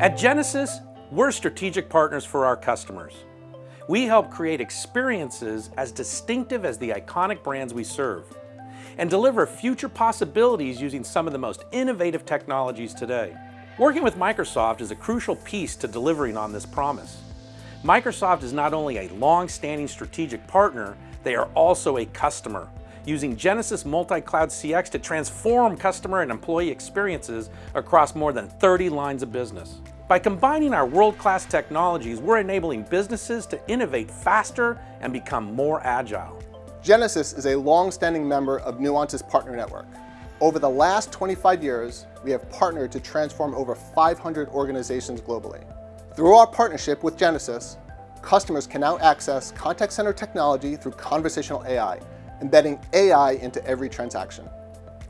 At Genesys, we're strategic partners for our customers. We help create experiences as distinctive as the iconic brands we serve and deliver future possibilities using some of the most innovative technologies today. Working with Microsoft is a crucial piece to delivering on this promise. Microsoft is not only a long-standing strategic partner, they are also a customer, using Genesys Multi-Cloud CX to transform customer and employee experiences across more than 30 lines of business. By combining our world-class technologies, we're enabling businesses to innovate faster and become more agile. Genesys is a long-standing member of Nuance's partner network. Over the last 25 years, we have partnered to transform over 500 organizations globally. Through our partnership with Genesys, customers can now access contact center technology through conversational AI, embedding AI into every transaction.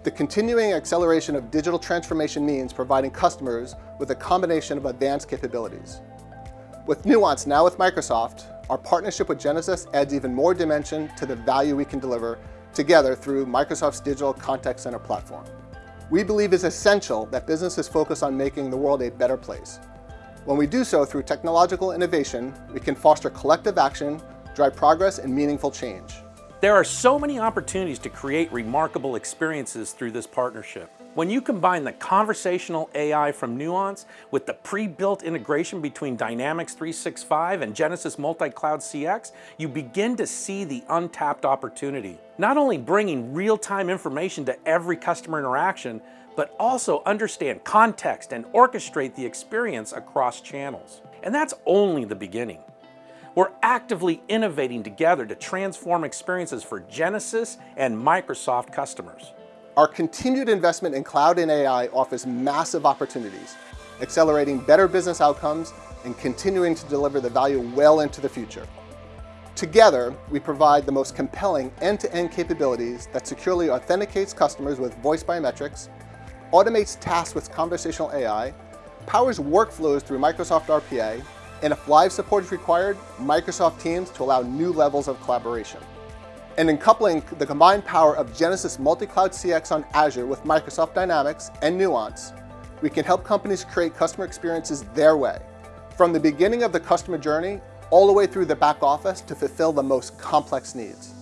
The continuing acceleration of digital transformation means providing customers with a combination of advanced capabilities. With Nuance now with Microsoft, our partnership with Genesys adds even more dimension to the value we can deliver together through Microsoft's digital contact center platform. We believe it's essential that businesses focus on making the world a better place. When we do so through technological innovation, we can foster collective action, drive progress, and meaningful change. There are so many opportunities to create remarkable experiences through this partnership. When you combine the conversational AI from Nuance with the pre-built integration between Dynamics 365 and Genesys Multi-Cloud CX, you begin to see the untapped opportunity. Not only bringing real-time information to every customer interaction, but also understand context and orchestrate the experience across channels. And that's only the beginning. We're actively innovating together to transform experiences for Genesys and Microsoft customers. Our continued investment in cloud and AI offers massive opportunities, accelerating better business outcomes and continuing to deliver the value well into the future. Together, we provide the most compelling end-to-end -end capabilities that securely authenticates customers with voice biometrics, automates tasks with conversational AI, powers workflows through Microsoft RPA, and if live support is required, Microsoft Teams to allow new levels of collaboration. And in coupling the combined power of Genesys Multi-Cloud CX on Azure with Microsoft Dynamics and Nuance, we can help companies create customer experiences their way, from the beginning of the customer journey all the way through the back office to fulfill the most complex needs.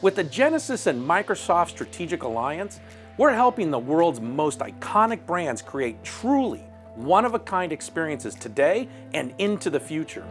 With the Genesys and Microsoft strategic alliance, we're helping the world's most iconic brands create truly one-of-a-kind experiences today and into the future.